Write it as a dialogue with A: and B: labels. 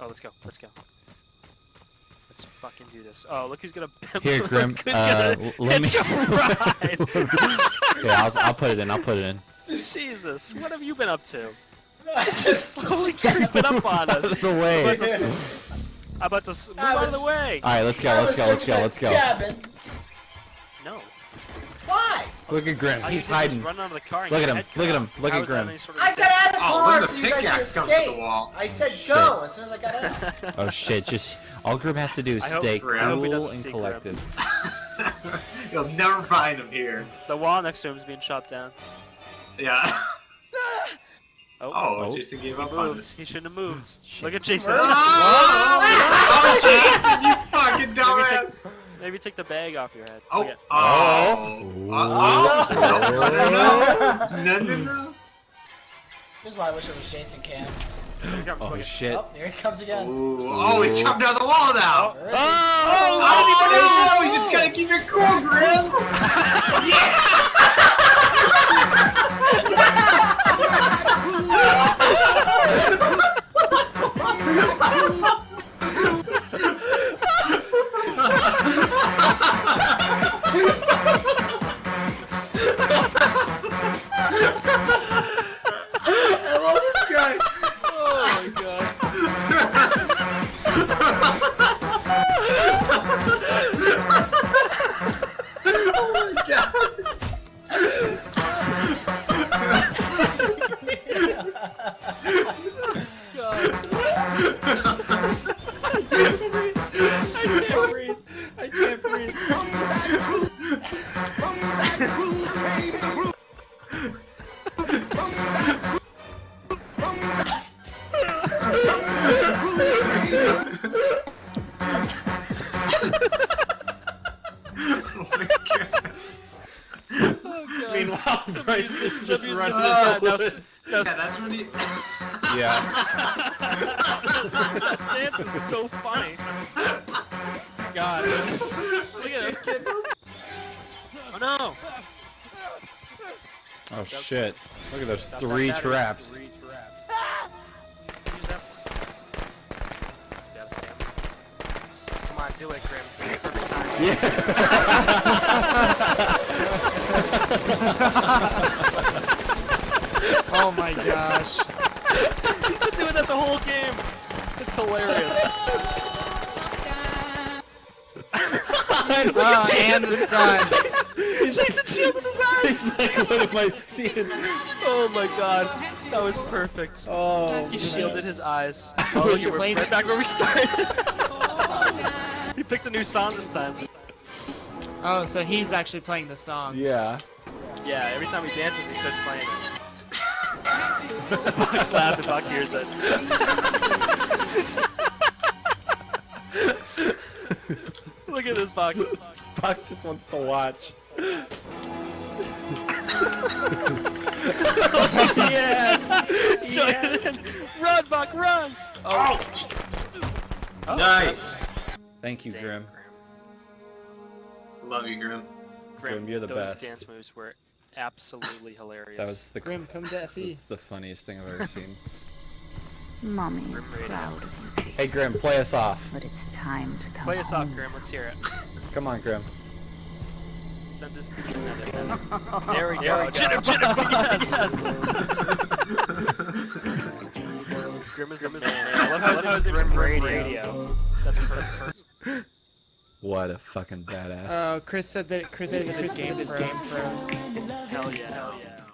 A: Oh, let's go. Let's go. Let's fucking do this. Oh, look who's gonna.
B: Here,
A: look
B: Grim,
A: who's
B: uh,
A: gonna
B: let
A: hitch
B: me-
A: a ride.
B: yeah, I'll, I'll put it in. I'll put it in.
A: Jesus, what have you been up to?
C: It's just
A: Slowly creeping up on us.
B: Out
A: us.
B: of the way.
A: I'm about to, s- I'm about to move
C: I
A: out of the way.
B: All right, let's go. Let's go. Let's go. Let's go. Let's go.
C: Cabin.
A: No.
C: Why?
B: Look at Grim. He's hiding.
A: Run out of the car
B: Look at him.
A: head
B: Look at
A: cut
B: him. Look
A: How
B: at Grim.
A: any sort of
C: I got out of the
D: Oh,
C: car
D: look
C: so
D: the
C: you guys can
D: pickaxe the
C: escape.
D: wall.
C: I oh, said
B: Shit.
C: go as soon as I got out.
B: Oh shit! Just all Grim has to do is
A: I
B: stay
A: I hope he
B: cool and collected.
D: You'll never find him here.
A: The wall next to him is being chopped down.
D: Yeah.
A: Oh,
D: Oh,
B: Oh.
D: Jason gave
A: he
D: up on
A: moved.
D: it.
A: He shouldn't have moved.
B: Shit.
A: Look at Jason.
D: Oh, oh, Jason, you fucking
A: Maybe
D: dumbass.
A: Take, take the bag off your head.
D: Oh,
A: Look at-
D: oh,
B: Oh.
D: oh,
B: Oh.
D: no, no, no, no.
C: This is why I wish it was Jason Cams.
A: Here he comes,
B: Oh
A: look at-
B: shit!
C: Oh, here he comes again.
D: Ooh, oh, he's chopped down the wall now.
C: Oh, Where is he?
B: Oh!
D: Oh, Oh. Oh. oh. oh. you just gotta keep it cool, Grim. yeah. I
B: can't breathe.
D: My god.
A: God.
B: Meanwhile, Bryce is just
A: W's
B: running.
A: gonna-
B: in
A: yeah,
B: the
A: now
B: woods.
A: s- now s-
D: Yeah, that's when he.
B: Yeah.
A: that dance is so funny. God. Look at him. Oh no.
B: Oh shit! Look at those
A: Stop
B: three traps.
A: Three traps. Use that. It's about to stamp. Come on, do it, Grim. Perfect time.
E: Oh my gosh.
A: He's been doing that the whole game. It's hilarious.
E: Oh, and the stun.
A: Jason shielded his eyes.
B: He's like, what am I seeing?
A: Oh my god, that was perfect.
B: Oh.
A: He shielded his eyes. Oh,
E: he
A: you were
E: playing-
A: right back where we started. he picked a new song this time.
E: Oh, so he's actually playing the song.
B: Yeah.
A: Yeah, every time he dances, he starts playing it. Buck's laughing, Buck hears it. At this Buck.
B: Buck just wants to watch. yes.
A: Join in. Run, Buck, run! Oh. oh, Oh,
D: Nice.
B: Thank you,
A: damn,
B: Grim.
D: Love you, Grim.
B: Grim, you're the
A: those
B: best.
A: dance moves were absolutely hilarious.
B: That was the
E: Grim, come to FE.
B: that's the funniest thing I've ever seen.
F: Mommy is
A: Grim
F: proud of you,
B: hey, Grim, play us off.
F: but it's time to come
A: Play us off,
F: home.
A: Grim. Let's hear it.
B: Come on, Grim.
A: Send us to There we go. Jitter, jitter, yes. Grim is the man. I love how his name is Grim Radio. That's perfect.
B: What a fucking badass.
E: Oh, Chris said that Chris said that his game is game froze.
A: Hell yeah, hell yeah.